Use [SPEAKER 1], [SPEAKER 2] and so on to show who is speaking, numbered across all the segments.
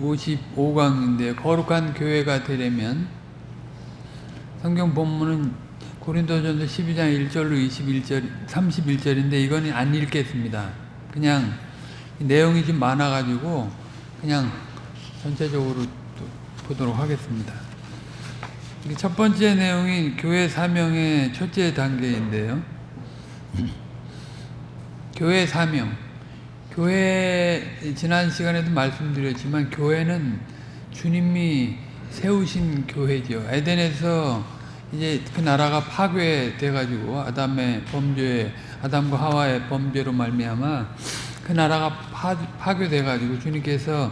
[SPEAKER 1] 55강인데 거룩한 교회가 되려면 성경 본문은 고린도전서 12장 1절로 21절 31절인데 이거는 안 읽겠습니다. 그냥 내용이 좀 많아 가지고 그냥 전체적으로 보도록 하겠습니다. 첫 번째 내용이 교회 사명의 첫째 단계인데요. 교회 사명. 교회 지난 시간에도 말씀드렸지만 교회는 주님이 세우신 교회죠. 에덴에서 이제 그 나라가 파괴돼 가지고 아담의 범죄, 아담과 하와의 범죄로 말미암아 그 나라가 파, 파괴돼 가지고 주님께서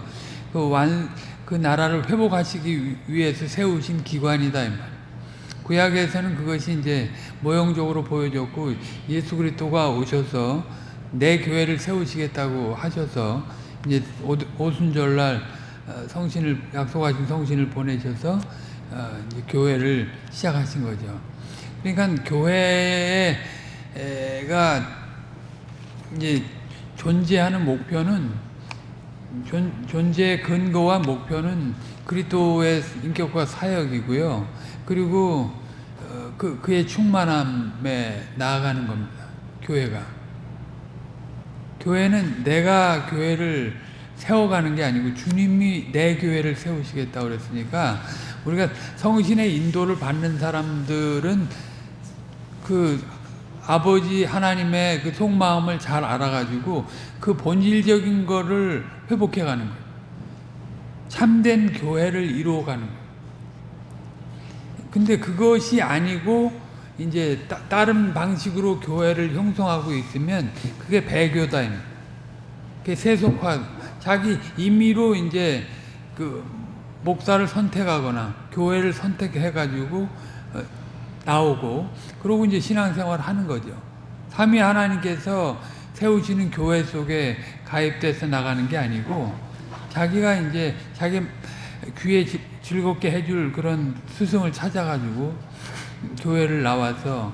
[SPEAKER 1] 그 완, 그 나라를 회복하시기 위해서 세우신 기관이다 이 말. 구약에서는 그것이 이제 모형적으로 보여졌고 예수 그리스도가 오셔서 내 교회를 세우시겠다고 하셔서 이제 오순절날 성신을 약속하신 성신을 보내셔서 이제 교회를 시작하신 거죠. 그러니까 교회가 이제 존재하는 목표는 존, 존재의 근거와 목표는 그리스도의 인격과 사역이고요. 그리고 그 그의 충만함에 나아가는 겁니다. 교회가. 교회는 내가 교회를 세워가는 게 아니고 주님이 내 교회를 세우시겠다고 그랬으니까 우리가 성신의 인도를 받는 사람들은 그 아버지 하나님의 그 속마음을 잘 알아가지고 그 본질적인 거를 회복해 가는 거예요. 참된 교회를 이루어 가는 거예요. 근데 그것이 아니고 이제 따, 른 방식으로 교회를 형성하고 있으면 그게 배교다. 그게 세속화. 자기 임의로 이제 그 목사를 선택하거나 교회를 선택해가지고 어, 나오고 그러고 이제 신앙생활을 하는 거죠. 삼위 하나님께서 세우시는 교회 속에 가입돼서 나가는 게 아니고 자기가 이제 자기 귀에 즐겁게 해줄 그런 스승을 찾아가지고 교회를 나와서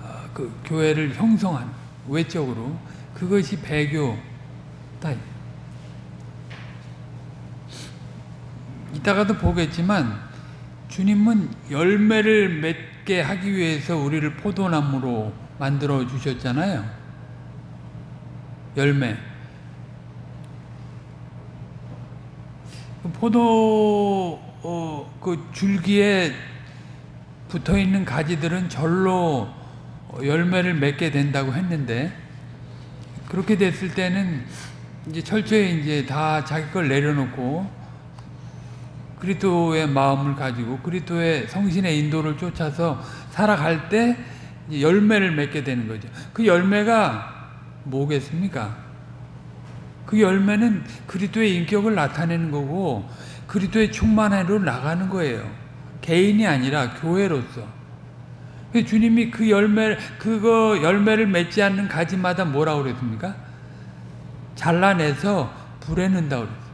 [SPEAKER 1] 어, 그 교회를 형성한 외적으로 그것이 배교다. 이따가도 보겠지만 주님은 열매를 맺게 하기 위해서 우리를 포도나무로 만들어 주셨잖아요. 열매. 그 포도 어, 그 줄기에 붙어 있는 가지들은 절로 열매를 맺게 된다고 했는데 그렇게 됐을 때는 이제 철저히 이제 다 자기 걸 내려놓고 그리스도의 마음을 가지고 그리스도의 성신의 인도를 쫓아서 살아갈 때 열매를 맺게 되는 거죠. 그 열매가 뭐겠습니까? 그 열매는 그리스도의 인격을 나타내는 거고 그리스도의 충만함으로 나가는 거예요. 개인이 아니라 교회로서. 그 주님이 그 열매, 그거 열매를 맺지 않는 가지마다 뭐라고 그랬습니까? 잘라내서 불에 넣는다고 그랬어요.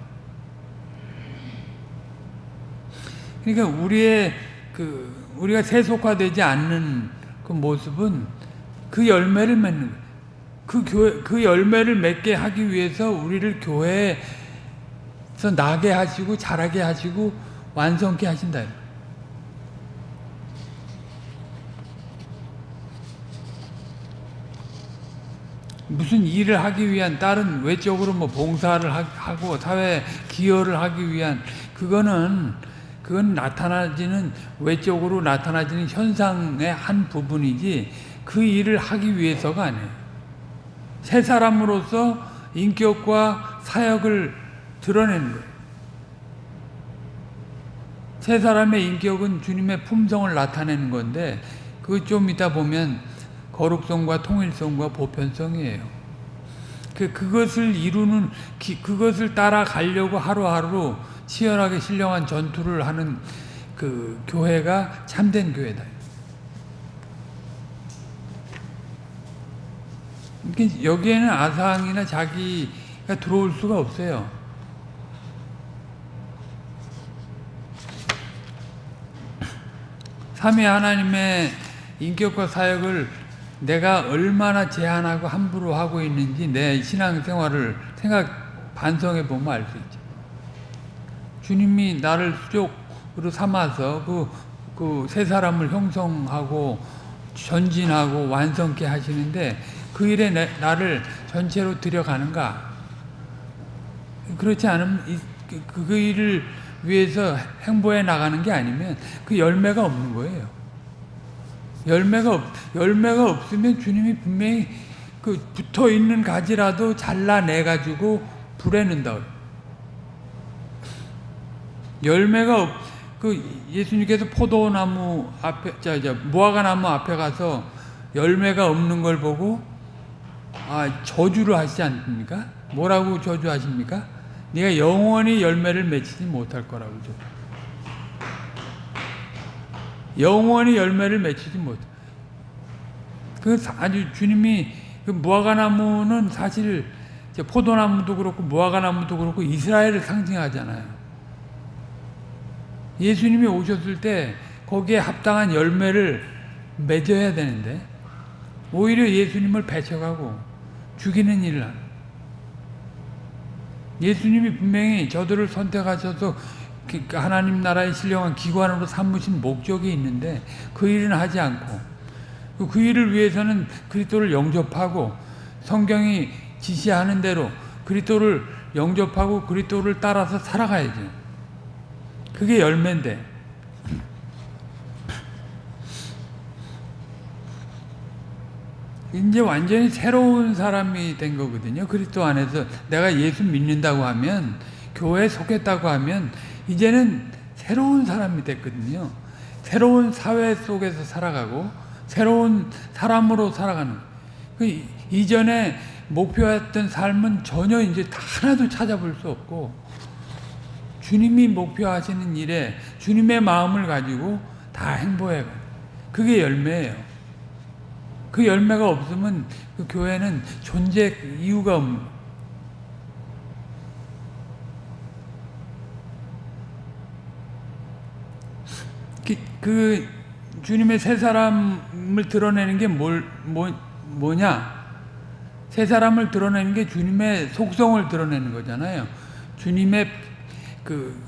[SPEAKER 1] 그러니까 우리의 그, 우리가 세속화되지 않는 그 모습은 그 열매를 맺는 거예요. 그 교회, 그 열매를 맺게 하기 위해서 우리를 교회에서 나게 하시고 자라게 하시고 완성케 하신다. 무슨 일을 하기 위한 다른 외적으로 뭐 봉사를 하고 사회 기여를 하기 위한 그거는 그건 나타나지는 외적으로 나타나지는 현상의 한 부분이지 그 일을 하기 위해서가 아니에요. 새 사람으로서 인격과 사역을 드러내는 거예요. 새 사람의 인격은 주님의 품성을 나타내는 건데 그 좀 이따 보면 거룩성과 통일성과 보편성이에요. 그, 그것을 이루는, 그것을 따라가려고 하루하루 치열하게 신령한 전투를 하는 그 교회가 참된 교회다. 여기에는 아상이나 자기가 들어올 수가 없어요. 삼위 하나님의 인격과 사역을 내가 얼마나 제한하고 함부로 하고 있는지 내 신앙생활을 생각해 반성해 보면 알 수 있죠. 주님이 나를 수족으로 삼아서 그, 그 세 사람을 형성하고 전진하고 완성케 하시는데 그 일에 내, 나를 전체로 들여가는가? 그렇지 않으면 이, 그, 그 일을 위해서 행보해 나가는 게 아니면 그 열매가 없는 거예요. 열매가 없, 열매가 없으면 주님이 분명히 그 붙어 있는 가지라도 잘라내 가지고 불에 넣는다. 열매가 없, 그 예수님께서 포도나무 앞에, 자, 자, 무화과 나무 앞에 가서 열매가 없는 걸 보고 아 저주를 하시지 않습니까? 뭐라고 저주하십니까? 네가 영원히 열매를 맺히지 못할 거라고 저. 영원히 열매를 맺히지 못. 그 아주 주님이 그 무화과 나무는 사실 포도나무도 그렇고 무화과 나무도 그렇고 이스라엘을 상징하잖아요. 예수님이 오셨을 때 거기에 합당한 열매를 맺어야 되는데 오히려 예수님을 배척하고 죽이는 일을. 예수님이 분명히 저들을 선택하셔서 하나님 나라의 신령한 기관으로 삼으신 목적이 있는데 그 일은 하지 않고 그 일을 위해서는 그리스도를 영접하고 성경이 지시하는 대로 그리스도를 영접하고 그리스도를 따라서 살아가야죠. 그게 열매인데 이제 완전히 새로운 사람이 된 거거든요. 그리스도 안에서 내가 예수 믿는다고 하면 교회에 속했다고 하면 이제는 새로운 사람이 됐거든요. 새로운 사회 속에서 살아가고 새로운 사람으로 살아가는 그 이전에 목표했던 삶은 전혀 이제 하나도 찾아볼 수 없고 주님이 목표하시는 일에 주님의 마음을 가지고 다 행보해 그게 열매예요. 그 열매가 없으면 그 교회는 존재 이유가 없는 그, 그 주님의 새 사람을 드러내는 게 뭘, 뭐, 뭐냐? 새 사람을 드러내는 게 주님의 속성을 드러내는 거잖아요. 주님의 그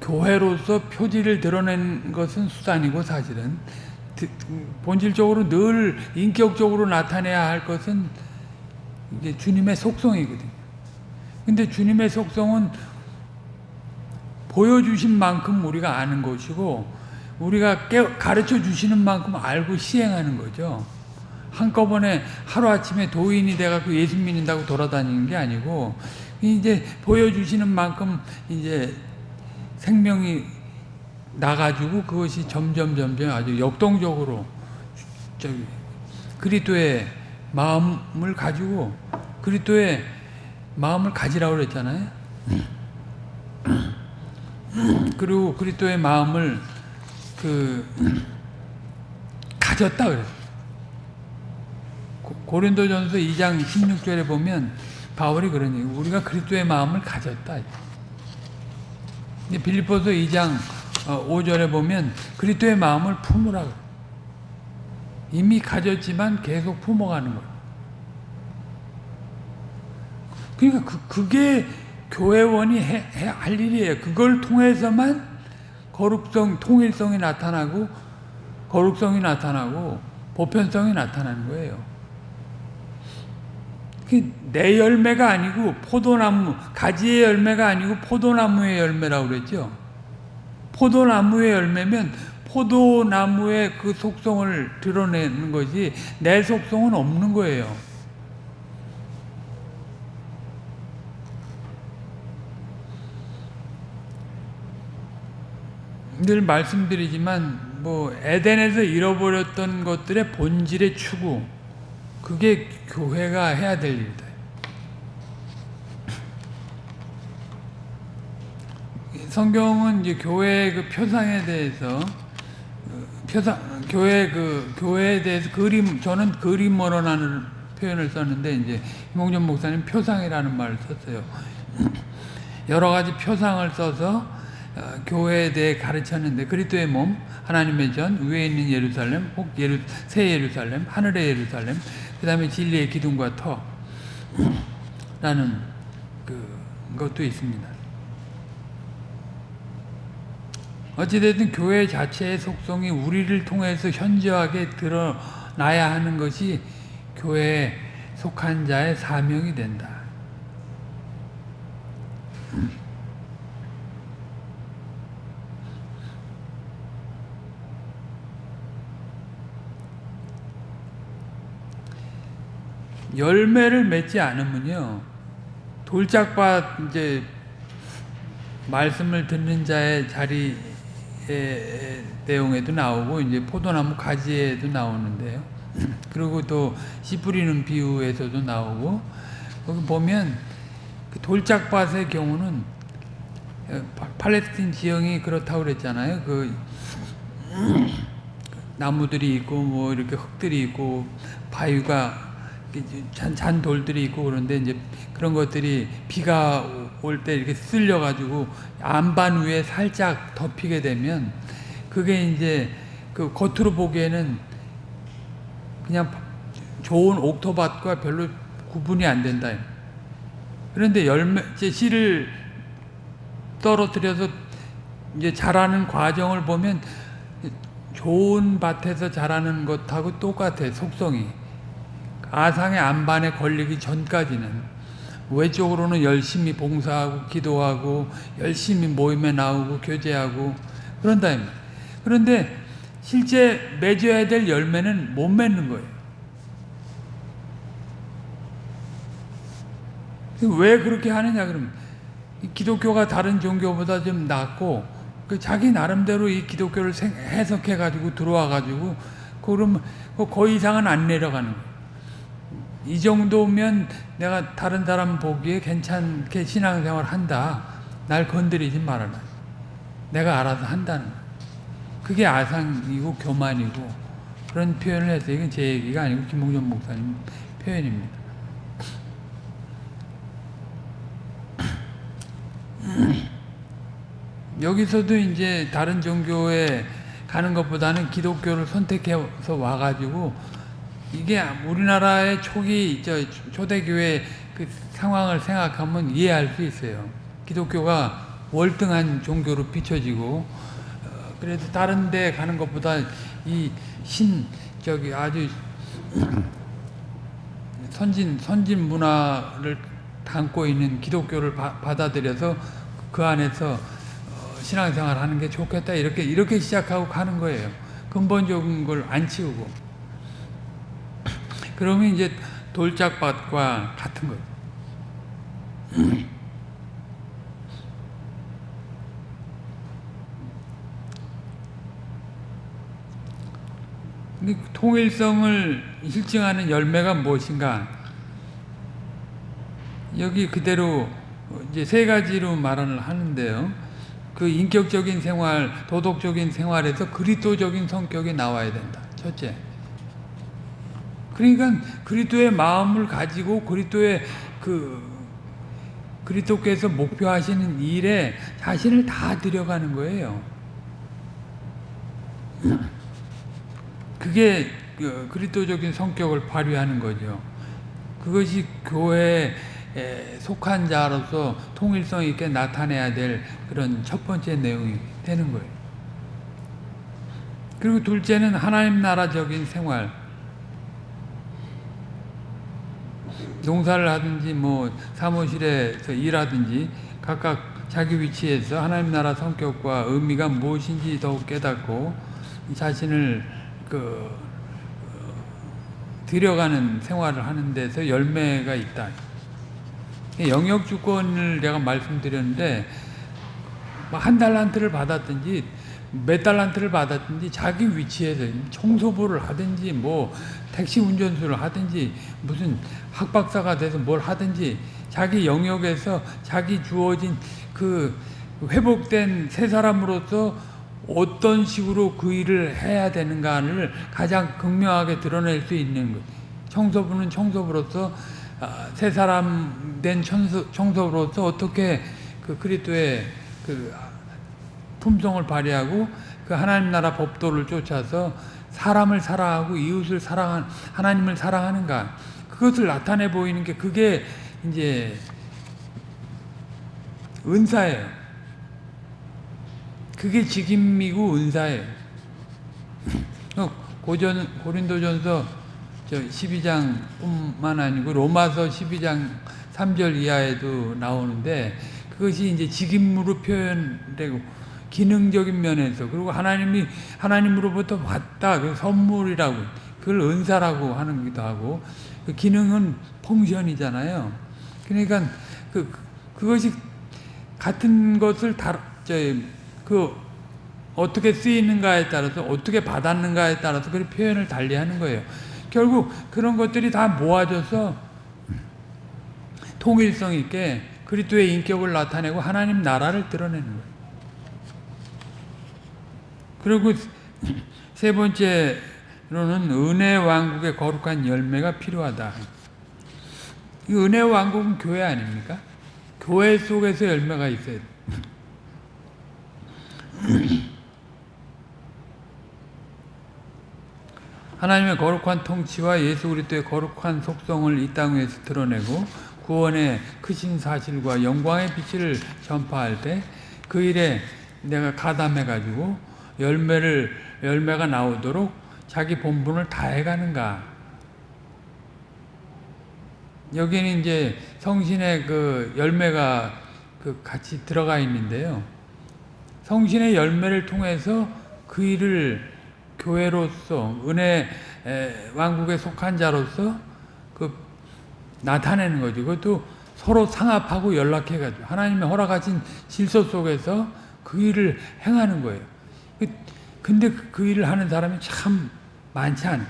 [SPEAKER 1] 교회로서 표지를 드러낸 것은 수단이고 사실은 본질적으로 늘 인격적으로 나타내야 할 것은 이제 주님의 속성이거든요. 근데 주님의 속성은 보여주신 만큼 우리가 아는 것이고 우리가 가르쳐 주시는 만큼 알고 시행하는 거죠. 한꺼번에 하루아침에 도인이 돼갖고 예수 믿는다고 돌아다니는 게 아니고 이제 보여주시는 만큼 이제 생명이 나가지고 그것이 점점 점점 아주 역동적으로 저기 그리스도의 마음을 가지고 그리스도의 마음을 가지라고 그랬잖아요. 그리고 그리스도의 마음을 그 가졌다 그랬어요. 고린도전서 2장 16절에 보면 바울이 그러니 우리가 그리스도의 마음을 가졌다. 빌립보서 2장 5절에 어, 보면 그리스도의 마음을 품으라. 이미 가졌지만 계속 품어가는 거예요. 그러니까 그, 그게 교회원이 해, 해, 할 일이에요. 그걸 통해서만 거룩성, 통일성이 나타나고 거룩성이 나타나고 보편성이 나타나는 거예요. 내 열매가 아니고 포도나무, 가지의 열매가 아니고 포도나무의 열매라고 그랬죠. 포도나무의 열매면 포도나무의 그 속성을 드러내는 것이 내 속성은 없는 거예요. 늘 말씀드리지만 뭐 에덴에서 잃어버렸던 것들의 본질의 추구 그게 교회가 해야 될 일이다. 성경은 이제 교회의 그 표상에 대해서 그 표상 교회 그 교회에 대해서 그림 저는 그림으로라는 표현을 썼는데 이제 김홍전 목사님 표상이라는 말을 썼어요. 여러 가지 표상을 써서 어, 교회에 대해 가르쳤는데 그리스도의 몸, 하나님의 전, 위에 있는 예루살렘, 혹 예루, 새 예루살렘, 하늘의 예루살렘, 그 다음에 진리의 기둥과 터 라는 그 것도 있습니다. 어찌됐든 교회 자체의 속성이 우리를 통해서 현저하게 드러나야 하는 것이 교회에 속한 자의 사명이 된다. 열매를 맺지 않으면요 돌짝밭 이제 말씀을 듣는 자의 자리의 내용에도 나오고 이제 포도나무 가지에도 나오는데요. 그리고 또 씨 뿌리는 비유에서도 나오고 거기 보면 그 돌짝밭의 경우는 팔레스틴 지형이 그렇다고 그랬잖아요. 그 나무들이 있고 뭐 이렇게 흙들이 있고 바위가 잔, 잔 돌들이 있고 그런데 이제 그런 것들이 비가 올 때 이렇게 쓸려 가지고 안반 위에 살짝 덮이게 되면 그게 이제 그 겉으로 보기에는 그냥 좋은 옥토밭과 별로 구분이 안 된다. 그런데 열매, 이제 씨를 떨어뜨려서 이제 자라는 과정을 보면 좋은 밭에서 자라는 것하고 똑같아 속성이. 아상의 안반에 걸리기 전까지는 외적으로는 열심히 봉사하고 기도하고 열심히 모임에 나오고 교제하고 그런다. 그런데 실제 맺어야 될 열매는 못 맺는 거예요. 왜 그렇게 하느냐 그러면 기독교가 다른 종교보다 좀 낫고 그 자기 나름대로 이 기독교를 해석해 가지고 들어와 가지고 그러면 거의 이상은 안 내려가는 거예요. 이 정도면 내가 다른 사람 보기에 괜찮게 신앙생활 한다. 날 건드리지 말아라. 내가 알아서 한다는 거. 그게 아상이고 교만이고 그런 표현을 해서 이건 제 얘기가 아니고 김봉전 목사님 표현입니다. 여기서도 이제 다른 종교에 가는 것보다는 기독교를 선택해서 와가지고 이게 우리나라의 초기 저 초대교회 그 상황을 생각하면 이해할 수 있어요. 기독교가 월등한 종교로 비춰지고 어, 그래도 다른 데 가는 것보다 이 신 저기 아주 선진 선진 문화를 담고 있는 기독교를 바, 받아들여서 그 안에서 어, 신앙생활 하는 게 좋겠다 이렇게 이렇게 시작하고 가는 거예요. 근본적인 걸 안 치우고 그러면 이제 돌짝밭과 같은 거예요. 통일성을 실증하는 열매가 무엇인가? 여기 그대로 이제 세 가지로 말을 하는데요. 그 인격적인 생활, 도덕적인 생활에서 그리스도적인 성격이 나와야 된다. 첫째. 그러니까 그리스도의 마음을 가지고 그리스도의 그 그리스도께서 목표하시는 일에 자신을 다 들여가는 거예요. 그게 그 그리스도적인 성격을 발휘하는 거죠. 그것이 교회에 속한 자로서 통일성 있게 나타내야 될 그런 첫 번째 내용이 되는 거예요. 그리고 둘째는 하나님 나라적인 생활. 농사를 하든지 뭐 사무실에서 일하든지 각각 자기 위치에서 하나님 나라 성격과 의미가 무엇인지 더욱 깨닫고 자신을 그 들여가는 생활을 하는 데서 열매가 있다. 영역 주권을 내가 말씀드렸는데 뭐한 달란트를 받았든지 몇 달란트를 받았든지 자기 위치에서 청소부를 하든지 뭐 택시 운전수를 하든지 무슨 학박사가 돼서 뭘 하든지 자기 영역에서 자기 주어진 그 회복된 새 사람으로서 어떤 식으로 그 일을 해야 되는가를 가장 극명하게 드러낼 수 있는 것. 청소부는 청소부로서 새 사람 된 청소, 청소부로서 어떻게 그 그리스도의 그 품성을 발휘하고 그 하나님 나라 법도를 쫓아서 사람을 사랑하고 이웃을 사랑한 하나님을 사랑하는가 그것을 나타내 보이는 게 그게 이제 은사예요. 그게 직임이고 은사예요. 어, 고전 고린도전서 저 12장뿐만 아니고 로마서 12장 3절 이하에도 나오는데 그것이 이제 직임으로 표현되고 기능적인 면에서 그리고 하나님이 하나님으로부터 받다 그 선물이라고 그걸 은사라고 하는 기도 하고 그 기능은 펑션이잖아요. 그러니까 그 그것이 같은 것을 다그 어떻게 쓰이는가에 따라서 어떻게 받았는가에 따라서 그 표현을 달리하는 거예요. 결국 그런 것들이 다 모아져서 통일성 있게 그리스도의 인격을 나타내고 하나님 나라를 드러내는 거예요. 그리고 세 번째로는 은혜 왕국의 거룩한 열매가 필요하다. 이 은혜 왕국은 교회 아닙니까? 교회 속에서 열매가 있어야 돼. 하나님의 거룩한 통치와 예수 그리스도의 거룩한 속성을 이땅 위에서 드러내고 구원의 크신 사실과 영광의 빛을 전파할 때 그 일에 내가 가담해 가지고 열매를 열매가 나오도록 자기 본분을 다해 가는가? 여기는 이제 성신의 그 열매가 그 같이 들어가 있는데요. 성신의 열매를 통해서 그 일을 교회로서 은혜 왕국에 속한 자로서 그 나타내는 거죠. 그것도 서로 상합하고 연락해가지고 하나님의 허락하신 질서 속에서 그 일을 행하는 거예요. 근데 그 일을 하는 사람이 참 많지 않아요.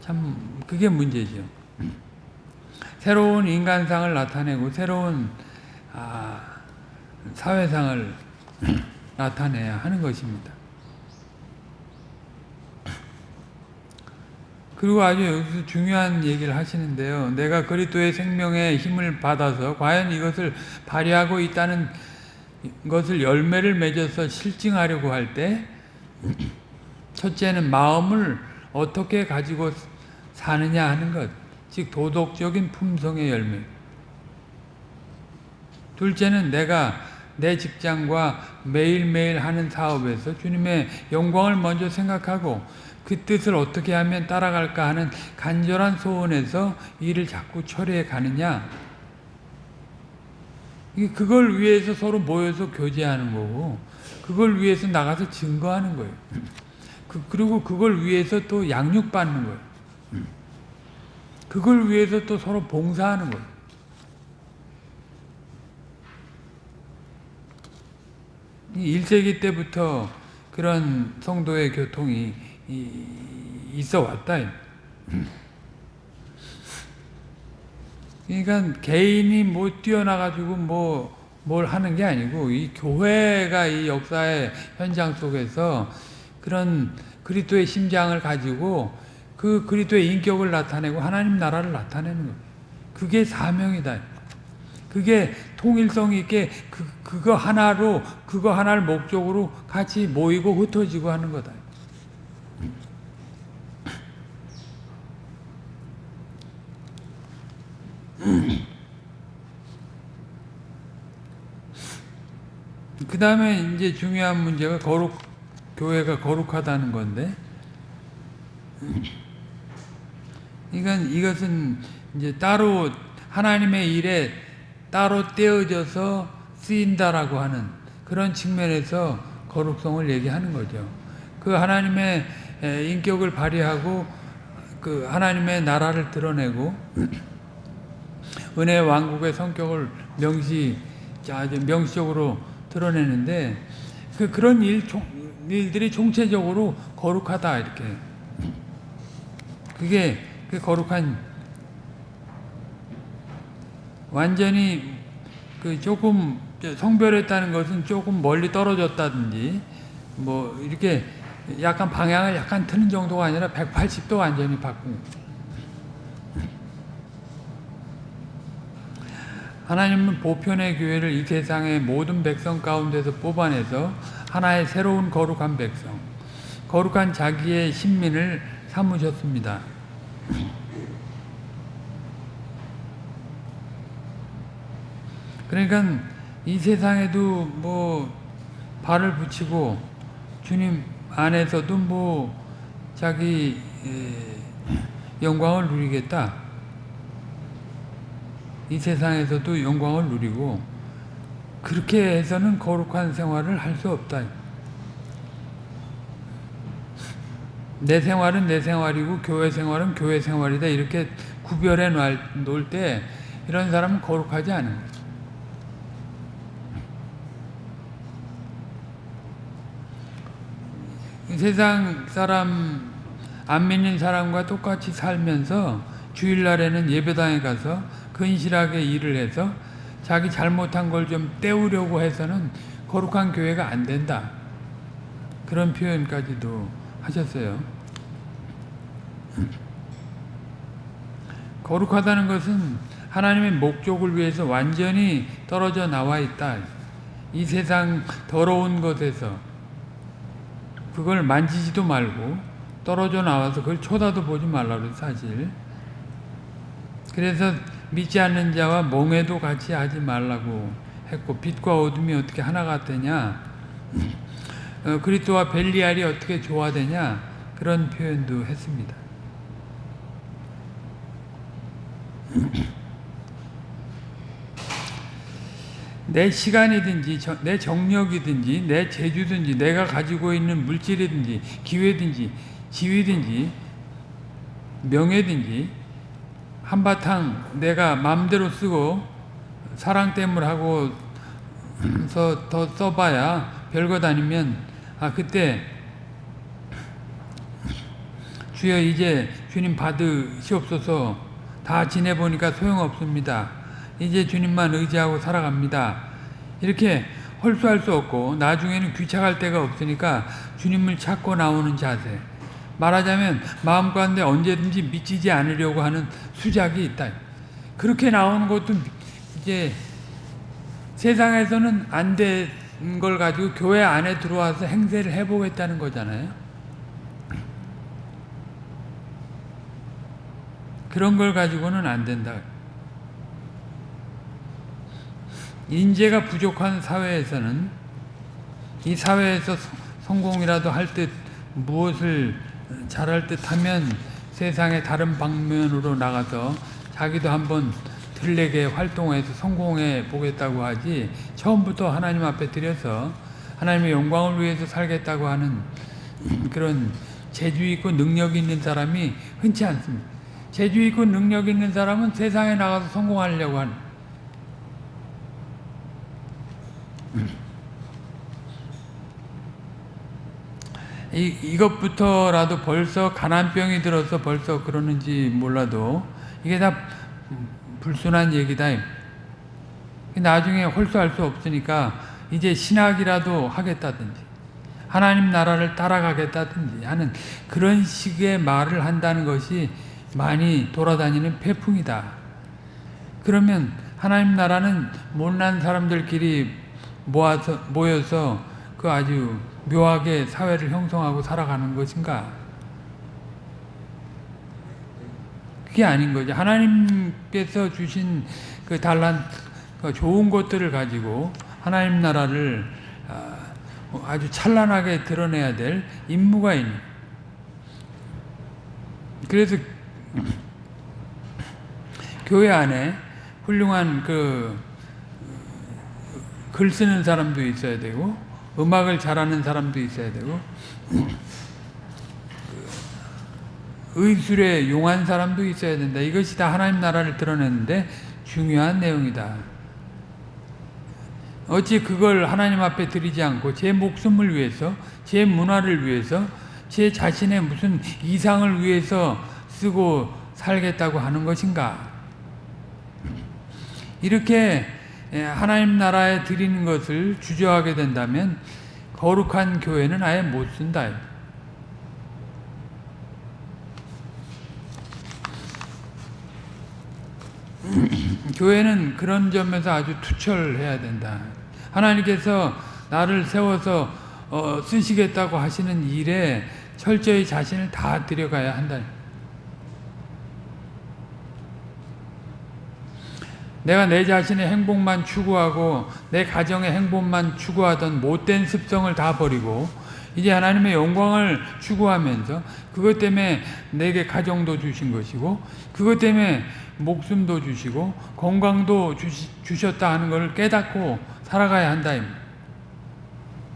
[SPEAKER 1] 참 그게 문제죠. 새로운 인간상을 나타내고 새로운 아, 사회상을 나타내야 하는 것입니다. 그리고 아주 여기서 중요한 얘기를 하시는데요. 내가 그리스도의 생명의 힘을 받아서 과연 이것을 발휘하고 있다는 것을 열매를 맺어서 실증하려고 할 때 첫째는 마음을 어떻게 가지고 사느냐 하는 것, 즉 도덕적인 품성의 열매. 둘째는 내가 내 직장과 매일매일 하는 사업에서 주님의 영광을 먼저 생각하고 그 뜻을 어떻게 하면 따라갈까 하는 간절한 소원에서 일을 자꾸 처리해 가느냐 그걸 위해서 서로 모여서 교제하는 거고 그걸 위해서 나가서 증거하는 거예요. 그, 그리고 그걸 위해서 또 양육받는 거예요. 그걸 위해서 또 서로 봉사하는 거예요. 이 1세기 때부터 그런 성도의 교통이 있어 왔다. 그러니까 개인이 뭐 뛰어나가지고 뭐 뭘 하는 게 아니고 이 교회가 이 역사의 현장 속에서 그런 그리스도의 심장을 가지고 그 그리스도의 인격을 나타내고 하나님 나라를 나타내는 거예요. 그게 사명이다. 그게 통일성 있게 그, 그거 하나로 그거 하나를 목적으로 같이 모이고 흩어지고 하는 거다. 다음에 이제 중요한 문제가 거룩, 교회가 거룩하다는 건데, 그러니까 이것은 이제 따로 하나님의 일에 따로 떼어져서 쓰인다라고 하는 그런 측면에서 거룩성을 얘기하는 거죠. 그 하나님의 인격을 발휘하고 그 하나님의 나라를 드러내고 은혜 왕국의 성격을 명시 아주 명시적으로 드러내는데 그 그런 일 일들이 총체적으로 거룩하다 이렇게. 그게 그 거룩한 완전히 그 조금 성별했다는 것은 조금 멀리 떨어졌다든지 뭐 이렇게 약간 방향을 약간 트는 정도가 아니라 180도 완전히 바꾼 하나님은 보편의 교회를 이 세상의 모든 백성 가운데서 뽑아내서 하나의 새로운 거룩한 백성, 거룩한 자기의 신민을 삼으셨습니다. 그러니까 이 세상에도 뭐 발을 붙이고 주님 안에서도 뭐 자기 영광을 누리겠다. 이 세상에서도 영광을 누리고 그렇게 해서는 거룩한 생활을 할 수 없다. 내 생활은 내 생활이고 교회 생활은 교회 생활이다. 이렇게 구별해 놓을 때 이런 사람은 거룩하지 않은 거예요. 세상 사람 안 믿는 사람과 똑같이 살면서 주일날에는 예배당에 가서 근실하게 일을 해서 자기 잘못한 걸 좀 때우려고 해서는 거룩한 교회가 안 된다. 그런 표현까지도 하셨어요. 거룩하다는 것은 하나님의 목적을 위해서 완전히 떨어져 나와 있다. 이 세상 더러운 것에서 그걸 만지지도 말고 떨어져 나와서 그걸 쳐다도 보지 말라고 사실. 그래서 믿지 않는 자와 몽에도 같이 하지 말라고 했고 빛과 어둠이 어떻게 하나가 되냐 어, 그리스도와 벨리알이 어떻게 조화되냐 그런 표현도 했습니다. 내 시간이든지 내 정력이든지 내 재주든지 내가 가지고 있는 물질이든지 기회든지 지위든지 명예든지 한바탕 내가 마음대로 쓰고 사랑 때문에 하고서 더 써봐야 별것 아니면 아 그때 주여 이제 주님 받으시옵소서 다 지내보니까 소용없습니다. 이제 주님만 의지하고 살아갑니다. 이렇게 헐수할 수 없고 나중에는 귀착할 데가 없으니까 주님을 찾고 나오는 자세. 말하자면 마음 가운데 언제든지 미치지 않으려고 하는 수작이 있다. 그렇게 나오는 것도 이제 세상에서는 안 된 걸 가지고 교회 안에 들어와서 행세를 해보겠다는 거잖아요. 그런 걸 가지고는 안 된다. 인재가 부족한 사회에서는 이 사회에서 성공이라도 할듯 무엇을 잘할 듯 하면 세상의 다른 방면으로 나가서 자기도 한번 들레게 활동해서 성공해 보겠다고 하지 처음부터 하나님 앞에 들여서 하나님의 영광을 위해서 살겠다고 하는 그런 재주 있고 능력 있는 사람이 흔치 않습니다. 재주 있고 능력 있는 사람은 세상에 나가서 성공하려고 하는 이, 이것부터라도 벌써 가난병이 들어서 벌써 그러는지 몰라도 이게 다 불순한 얘기다. 나중에 홀수할 수 없으니까 이제 신학이라도 하겠다든지 하나님 나라를 따라가겠다든지 하는 그런 식의 말을 한다는 것이 많이 돌아다니는 폐풍이다. 그러면 하나님 나라는 못난 사람들끼리 모아서 모여서 그 아주 묘하게 사회를 형성하고 살아가는 것인가? 그게 아닌 거죠. 하나님께서 주신 그 달란 그 좋은 것들을 가지고 하나님 나라를 아, 아주 찬란하게 드러내야 될 임무가 있는. 그래서 교회 안에 훌륭한 그 글 쓰는 사람도 있어야 되고 음악을 잘하는 사람도 있어야 되고 의술에 용한 사람도 있어야 된다. 이것이 다 하나님 나라를 드러내는데 중요한 내용이다. 어찌 그걸 하나님 앞에 드리지 않고 제 목숨을 위해서, 제 문화를 위해서, 제 자신의 무슨 이상을 위해서 쓰고 살겠다고 하는 것인가? 이렇게 하나님 나라에 드리는 것을 주저하게 된다면 거룩한 교회는 아예 못 쓴다. 교회는 그런 점에서 아주 투철해야 된다. 하나님께서 나를 세워서 어, 쓰시겠다고 하시는 일에 철저히 자신을 다 들여가야 한다. 내가 내 자신의 행복만 추구하고 내 가정의 행복만 추구하던 못된 습성을 다 버리고 이제 하나님의 영광을 추구하면서 그것 때문에 내게 가정도 주신 것이고 그것 때문에 목숨도 주시고 건강도 주시, 주셨다 하는 것을 깨닫고 살아가야 한다.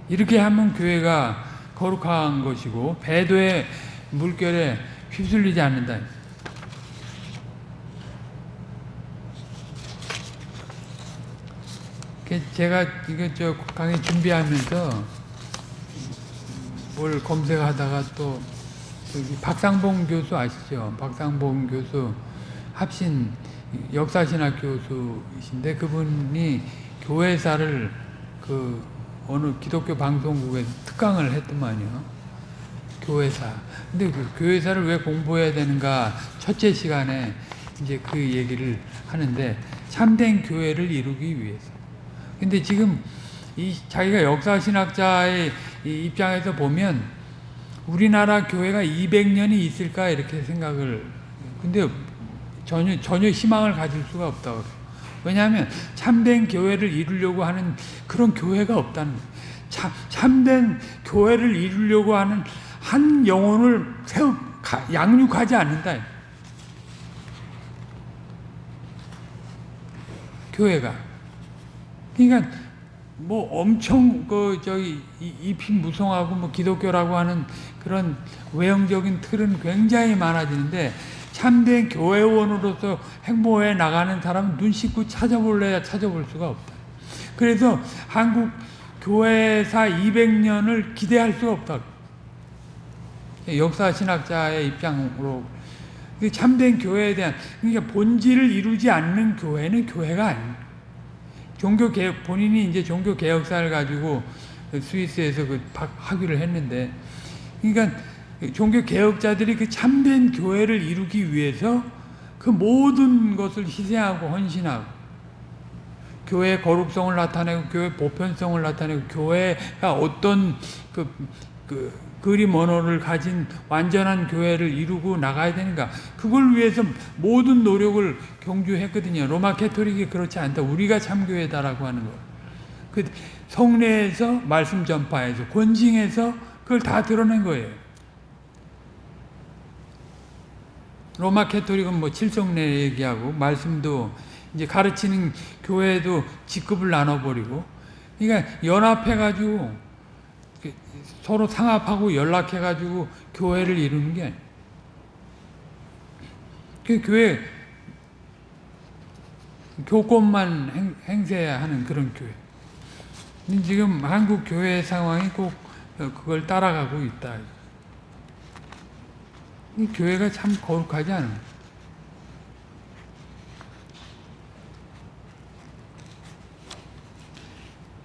[SPEAKER 1] 이렇게 하면 교회가 거룩한 것이고 배도의 물결에 휩쓸리지 않는다. 제가 이거 저 강의 준비하면서 뭘 검색하다가 또 여기 박상봉 교수 아시죠? 박상봉 교수 합신 역사신학 교수이신데 그분이 교회사를 그 어느 기독교 방송국에서 특강을 했더만요. 교회사. 근데 그 교회사를 왜 공부해야 되는가 첫째 시간에 이제 그 얘기를 하는데 참된 교회를 이루기 위해서. 근데 지금 이 자기가 역사신학자의 입장에서 보면 우리나라 교회가 200년이 있을까 이렇게 생각을 근데 전혀 전혀 희망을 가질 수가 없다고 그래요. 왜냐하면 참된 교회를 이루려고 하는 그런 교회가 없다는 거예요. 참, 참된 교회를 이루려고 하는 한 영혼을 세우 양육하지 않는다. 교회가 그러니까 뭐 엄청 그 저기 잎이 무성하고 뭐 기독교라고 하는 그런 외형적인 틀은 굉장히 많아지는데 참된 교회원으로서 행보해 나가는 사람은 눈 씻고 찾아볼래야 찾아볼 수가 없다. 그래서 한국 교회사 200년을 기대할 수가 없다. 역사 신학자의 입장으로 참된 교회에 대한 그러니까 본질을 이루지 않는 교회는 교회가 아닙니다. 종교 개혁 본인이 이제 종교 개혁사를 가지고 스위스에서 그 학위를 했는데 그러니까 종교 개혁자들이 그 참된 교회를 이루기 위해서 그 모든 것을 희생하고 헌신하고 교회의 거룩성을 나타내고 교회 보편성을 나타내고 교회가 어떤 그, 그 그림 언어를 가진 완전한 교회를 이루고 나가야 되는가 그걸 위해서 모든 노력을 경주했거든요. 로마 캐토릭이 그렇지 않다. 우리가 참교회다라고 하는 거. 그 성례에서 말씀 전파에서 권징에서 그걸 다 드러낸 거예요. 로마 캐토릭은 뭐 칠성례 얘기하고 말씀도 이제 가르치는 교회도 직급을 나눠버리고 그러니까 연합해가지고 서로 상합하고 연락해가지고 교회를 이루는 게 아니에요. 그 교회 교권만 행, 행세하는 그런 교회. 지금 한국 교회 상황이 꼭 그걸 따라가고 있다. 이 교회가 참 거룩하지 않은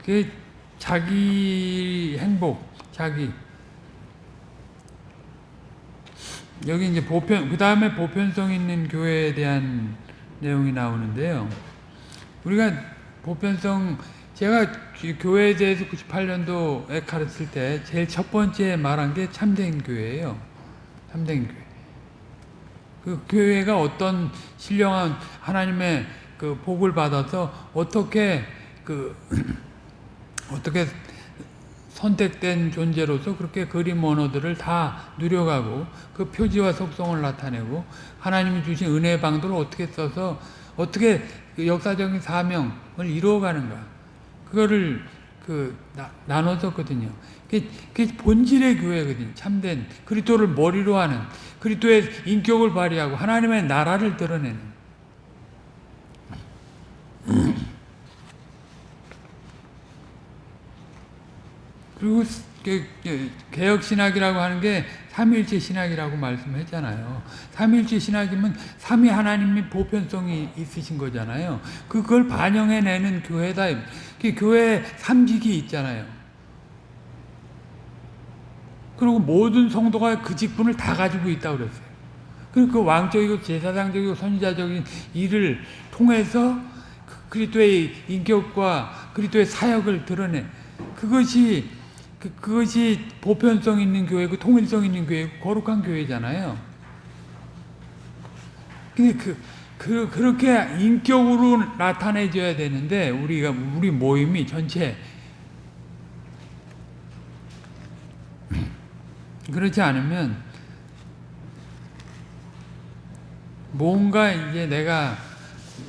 [SPEAKER 1] 그 자기 행복, 자기 여기 이제 보편 그 다음에 보편성 있는 교회에 대한 내용이 나오는데요. 우리가 보편성 제가 교회에 대해서 98년도에 가르칠 때 제일 첫 번째 말한 게 참된 교회예요. 참된 교회. 그 교회가 어떤 신령한 하나님의 그 복을 받아서 어떻게 그 어떻게 선택된 존재로서 그렇게 그림 언어들을 다 누려가고 그 표지와 속성을 나타내고 하나님이 주신 은혜의 방도를 어떻게 써서 어떻게 그 역사적인 사명을 이루어가는가. 그거를 그 나, 눠줬거든요. 그게, 그게 본질의 교회거든요. 참된 그리스도를 머리로 하는 그리스도의 인격을 발휘하고 하나님의 나라를 드러내는 그리고 개혁 신학이라고 하는 게 삼일체 신학이라고 말씀했잖아요. 삼일체 신학이면 삼위 하나님이 보편성이 있으신 거잖아요. 그걸 반영해내는 교회다. 그 교회 삼직이 있잖아요. 그리고 모든 성도가 그 직분을 다 가지고 있다고 그랬어요. 그리고 그 왕적이고 제사장적이고 선지자적인 일을 통해서 그 그리스도의 인격과 그리스도의 사역을 드러내. 그것이 그, 그것이 보편성 있는 교회고 통일성 있는 교회고 거룩한 교회잖아요. 근데 그, 그, 그렇게 인격으로 나타내줘야 되는데 우리가 우리 모임이 전체 그렇지 않으면 뭔가 이제 내가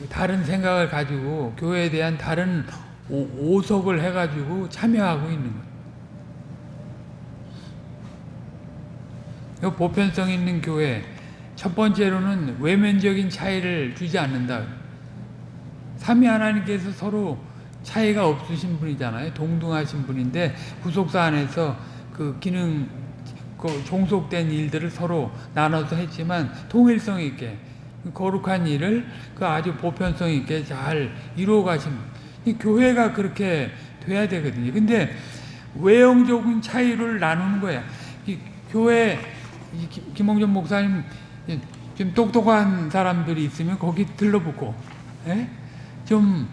[SPEAKER 1] 다른 생각을 가지고 교회에 대한 다른 오, 오석을 해가지고 참여하고 있는 거예요. 이 보편성 있는 교회 첫 번째로는 외면적인 차이를 주지 않는다. 삼위 하나님께서 서로 차이가 없으신 분이잖아요. 동등하신 분인데 구속사 안에서 그 기능 그 종속된 일들을 서로 나눠서 했지만 통일성 있게 거룩한 일을 그 아주 보편성 있게 잘 이루어 가신 이 교회가 그렇게 돼야 되거든요. 근데 외형적인 차이를 나누는 거야. 이 교회 김홍준 목사님 좀 똑똑한 사람들이 있으면 거기 들러붙고, 예? 좀,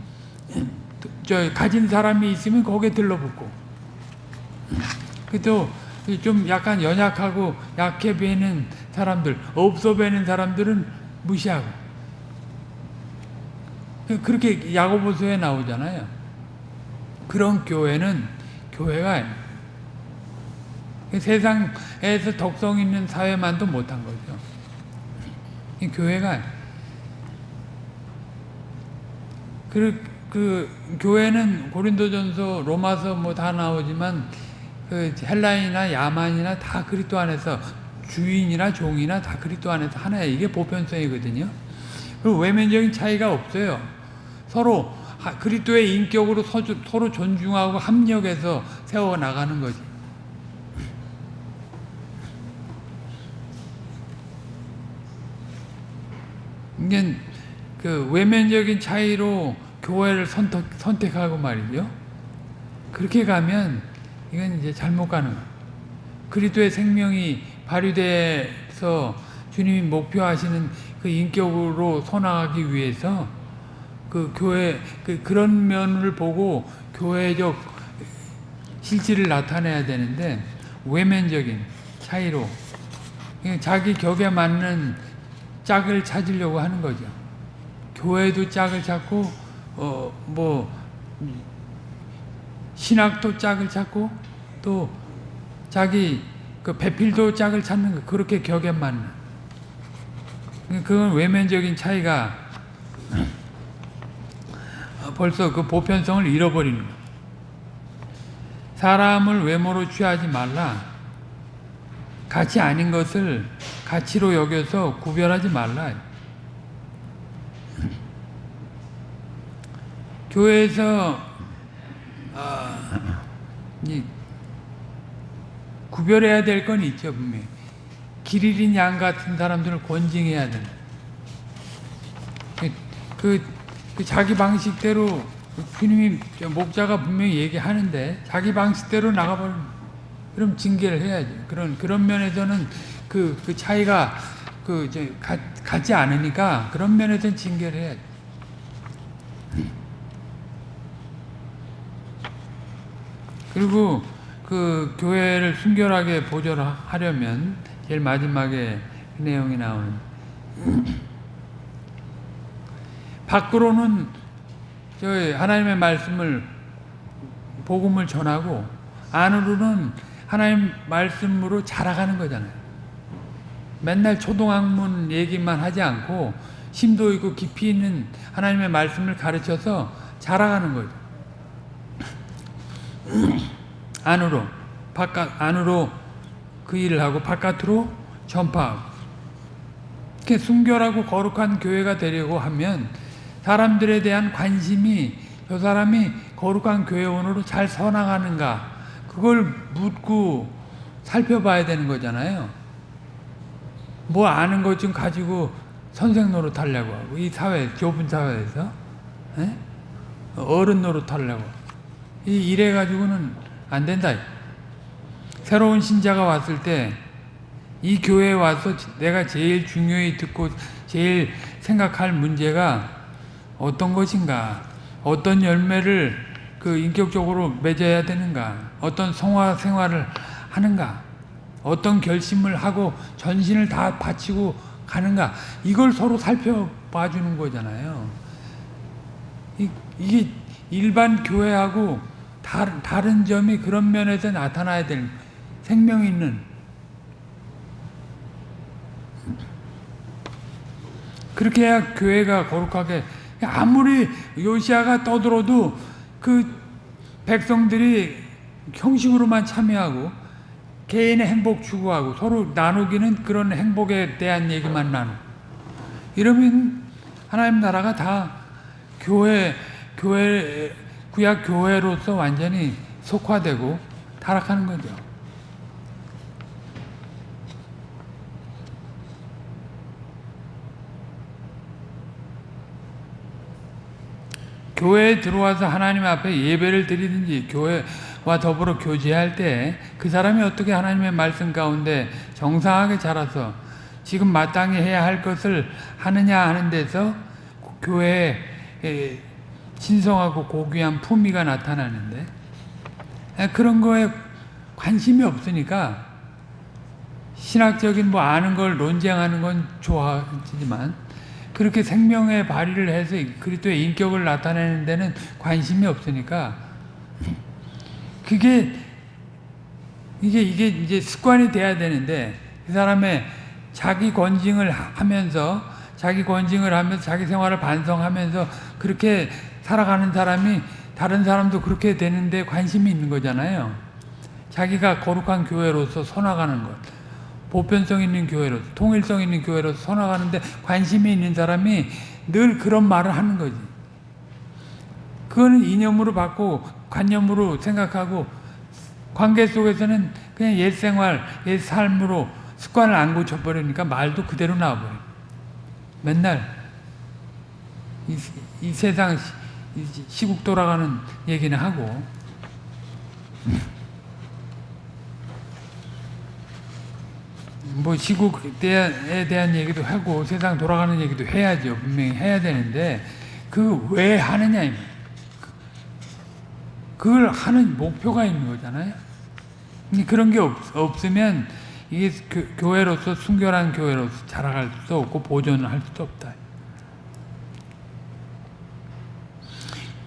[SPEAKER 1] 저, 가진 사람이 있으면 거기에 들러붙고, 그또 좀 약간 연약하고 약해 보이는 사람들, 없어 보이는 사람들은 무시하고. 그- 그렇게 야고보서에 나오잖아요. 그런 교회는 교회가. 세상에서 덕성 있는 사회만도 못한 거죠. 이 교회가 그, 그 교회는 고린도전서, 로마서 뭐 다 나오지만 그 헬라인이나 야만이나 다 그리스도 안에서 주인이나 종이나 다 그리스도 안에서 하나예요. 이게 보편성이거든요. 그리고 외면적인 차이가 없어요. 서로 하- 그리스도의 인격으로 서로 존중하고 합력해서 세워 나가는 거지. 이게 그 외면적인 차이로 교회를 선택, 선택하고 말이죠. 그렇게 가면 이건 이제 잘못 가는 거예요. 그리스도의 생명이 발휘돼서 주님이 목표하시는 그 인격으로 선하기 위해서 그 교회 그 그런 면을 보고 교회적 실질을 나타내야 되는데 외면적인 차이로 자기 격에 맞는 짝을 찾으려고 하는 거죠. 교회도 짝을 찾고 어 뭐 신학도 짝을 찾고 또 자기 그 배필도 짝을 찾는 거 그렇게 격에 맞는 그건 외면적인 차이가 벌써 그 보편성을 잃어버리는 거예요. 사람을 외모로 취하지 말라. 가치 아닌 것을 가치로 여겨서 구별하지 말라. 교회에서 아, 이 구별해야 될 건 있죠 분명히. 길 잃은 양 같은 사람들을 권징해야 된다. 그, 그, 그 자기 방식대로 주님이 저 목자가 분명히 얘기하는데 자기 방식대로 나가버리면 그럼 징계를 해야죠. 그런 그런 면에서는 그, 그 차이가 그 이제 가, 같지 않으니까 그런 면에서는 징계를 해야죠. 그리고 그 교회를 순결하게 보존하려면 제일 마지막에 그 내용이 나오는 밖으로는 저 하나님의 말씀을 복음을 전하고 안으로는 하나님 말씀으로 자라가는 거잖아요. 맨날 초등학문 얘기만 하지 않고 심도 있고 깊이 있는 하나님의 말씀을 가르쳐서 자라가는 거죠. 안으로 바깥 안으로 그 일을 하고 바깥으로 전파하고 이렇게 순결하고 거룩한 교회가 되려고 하면 사람들에 대한 관심이 저 사람이 거룩한 교회원으로 잘 서나가는가 그걸 묻고 살펴봐야 되는 거잖아요. 뭐 아는 것 좀 가지고 선생 노릇 하려고 하고 이 사회 좁은 사회에서 에? 어른 노릇 하려고 이 이래 가지고는 안 된다. 새로운 신자가 왔을 때 이 교회에 와서 내가 제일 중요히 듣고 제일 생각할 문제가 어떤 것인가? 어떤 열매를 그 인격적으로 맺어야 되는가? 어떤 성화 생활을 하는가? 어떤 결심을 하고 전신을 다 바치고 가는가 이걸 서로 살펴봐 주는 거잖아요. 이, 이게 일반 교회하고 다른 점이 그런 면에서 나타나야 될 생명 있는 그렇게 해야 교회가 거룩하게 아무리 요시아가 떠들어도 그 백성들이 형식으로만 참여하고 개인의 행복 추구하고 서로 나누기는 그런 행복에 대한 얘기만 나누고 이러면 하나님 나라가 다 교회 교회 구약 교회로서 완전히 속화되고 타락하는 거죠. 교회에 들어와서 하나님 앞에 예배를 드리든지 교회와 더불어 교제할 때 그 사람이 어떻게 하나님의 말씀 가운데 정상하게 자라서 지금 마땅히 해야 할 것을 하느냐 하는 데서 교회에 신성하고 고귀한 품위가 나타나는데 그런 거에 관심이 없으니까 신학적인 뭐 아는 걸 논쟁하는 건 좋아하지만 그렇게 생명의 발휘를 해서 그리스도의 인격을 나타내는 데는 관심이 없으니까 그게 이게 이게 이제 습관이 돼야 되는데 그 사람의 자기 권징을 하면서 자기 권징을 하면서 자기 생활을 반성하면서 그렇게 살아가는 사람이 다른 사람도 그렇게 되는데 관심이 있는 거잖아요. 자기가 거룩한 교회로서 서나가는 것. 보편성 있는 교회로 통일성 있는 교회로 서나가는데 관심이 있는 사람이 늘 그런 말을 하는 거지. 그거는 이념으로 받고 관념으로 생각하고 관계 속에서는 그냥 옛 생활, 옛 삶으로 습관을 안 고쳐버리니까 말도 그대로 나와버려. 맨날 이, 이 세상 시, 시국 돌아가는 얘기는 하고 뭐 시국에 대한 얘기도 하고 세상 돌아가는 얘기도 해야죠. 분명히 해야 되는데 그 왜 하느냐 그걸 하는 목표가 있는 거잖아요. 그런 게 없, 없으면 이게 교, 회로서 순결한 교회로서 자라갈 수 없고 보존을 할 수도 없다.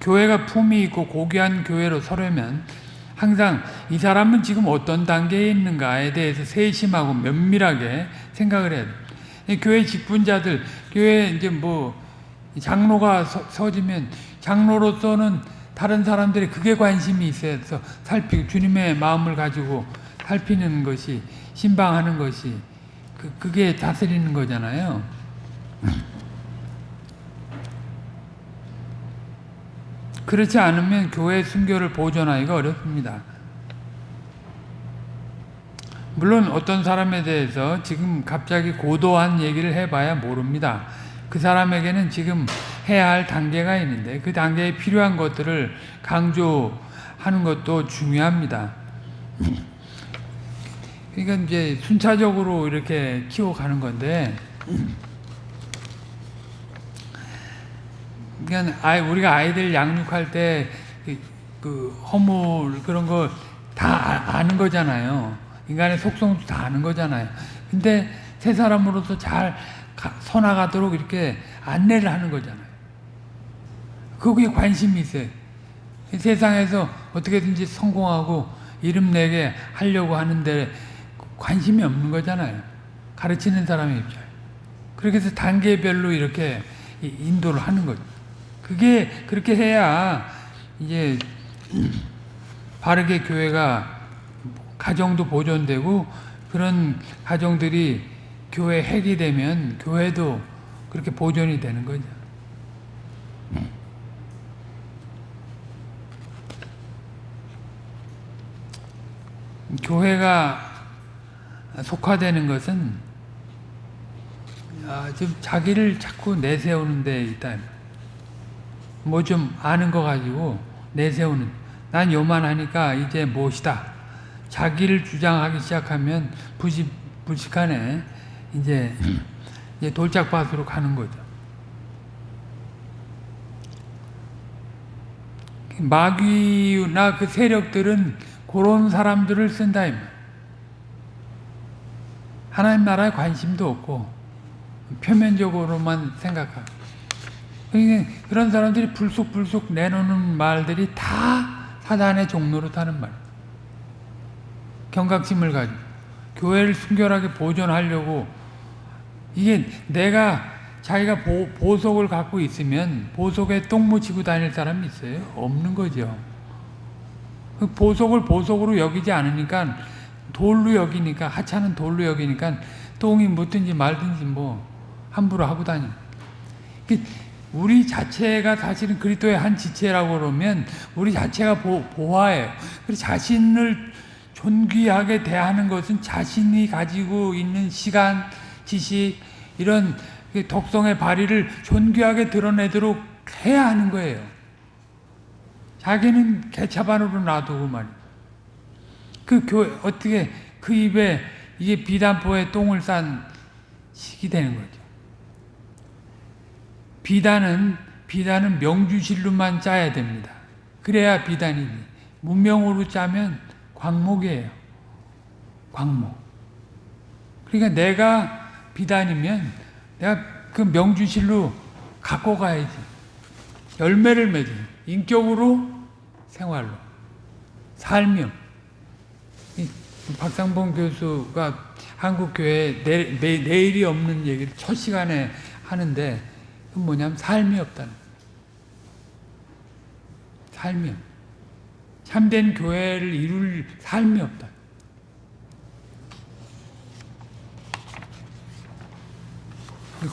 [SPEAKER 1] 교회가 품이 있고 고귀한 교회로 서려면 항상 이 사람은 지금 어떤 단계에 있는가에 대해서 세심하고 면밀하게 생각을 해야 돼. 교회 직분자들, 교회 이제 뭐 장로가 서, 지면 장로로서는 다른 사람들이 그게 관심이 있어서 살피고 주님의 마음을 가지고 살피는 것이 신방하는 것이 그, 그게 다스리는 거잖아요. 그렇지 않으면 교회 순교를 보존하기가 어렵습니다. 물론 어떤 사람에 대해서 지금 갑자기 고도한 얘기를 해봐야 모릅니다. 그 사람에게는 지금 해야 할 단계가 있는데 그 단계에 필요한 것들을 강조하는 것도 중요합니다. 그러니까 이제 순차적으로 이렇게 키워가는 건데 그러니까 아이 우리가 아이들 양육할 때그 그 허물 그런 거다 아, 아는 거잖아요. 인간의 속성도 다 아는 거잖아요. 근데 세 사람으로서 잘 서나가도록 이렇게 안내를 하는 거잖아요. 거기에 관심이 있어요. 세상에서 어떻게든지 성공하고 이름 내게 하려고 하는데 관심이 없는 거잖아요. 가르치는 사람의 입장. 그렇게 해서 단계별로 이렇게 인도를 하는 거죠. 그게 그렇게 해야 이제 바르게 교회가 가정도 보존되고 그런 가정들이 교회 핵이 되면 교회도 그렇게 보존이 되는 거죠. 교회가 속화되는 것은 아, 좀 자기를 자꾸 내세우는 데 있다. 뭐 좀 아는 거 가지고 내세우는 난 요만하니까 이제 무엇이다. 자기를 주장하기 시작하면 부식, 불식하네. 이제, 이제 돌짝밭으로 가는 거죠. 마귀나 그 세력들은 그런 사람들을 쓴다. 하나님 나라에 관심도 없고 표면적으로만 생각하고 그러니까 그런 사람들이 불쑥불쑥 내놓는 말들이 다 사단의 종로로 타는 말. 경각심을 가지고 교회를 순결하게 보존하려고 이게 내가 자기가 보, 보석을 갖고 있으면 보석에 똥 묻히고 다닐 사람이 있어요? 없는 거죠. 그 보석을 보석으로 여기지 않으니까 돌로 여기니까 하찮은 돌로 여기니까 똥이 묻든지 말든지 뭐 함부로 하고 다니. 그 우리 자체가 사실은 그리스도의 한 지체라고 그러면 우리 자체가 보, 보화예요. 그래서 자신을 존귀하게 대하는 것은 자신이 가지고 있는 시간, 지식 이런 그 독성의 발휘를 존귀하게 드러내도록 해야 하는 거예요. 자기는 개차반으로 놔두고 말이에요. 그 교회 어떻게 그 입에 이게 비단포에 똥을 싼 식이 되는 거죠. 비단은 비단은 명주실로만 짜야 됩니다. 그래야 비단이니 문명으로 짜면 광목이에요. 광목. 그러니까 내가 비단이면 내가 그 명주실로 갖고 가야지. 열매를 맺어. 인격으로 생활로. 살며. 박상봉 교수가 한국교회 내, 내, 내일이 없는 얘기를 첫 시간에 하는데 뭐냐면 삶이 없다는 삶이 없 참된 교회를 이룰 삶이 없다.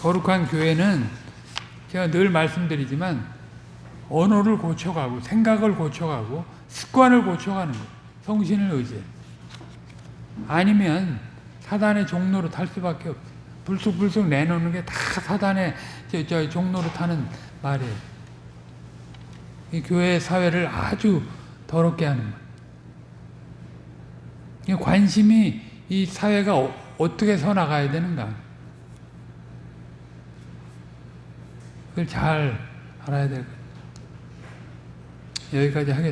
[SPEAKER 1] 거룩한 교회는 제가 늘 말씀드리지만 언어를 고쳐가고 생각을 고쳐가고 습관을 고쳐가는 거예요. 성신을 의지해. 아니면 사단의 종로로 탈 수밖에 없어요. 불쑥불쑥 내놓는 게 다 사단의 저, 저 종로로 타는 말이에요. 이 교회 사회를 아주 더럽게 하는 말. 관심이 이 사회가 어, 어떻게 서 나가야 되는가. 그걸 잘 알아야 될 거예요. 여기까지 하겠습니다.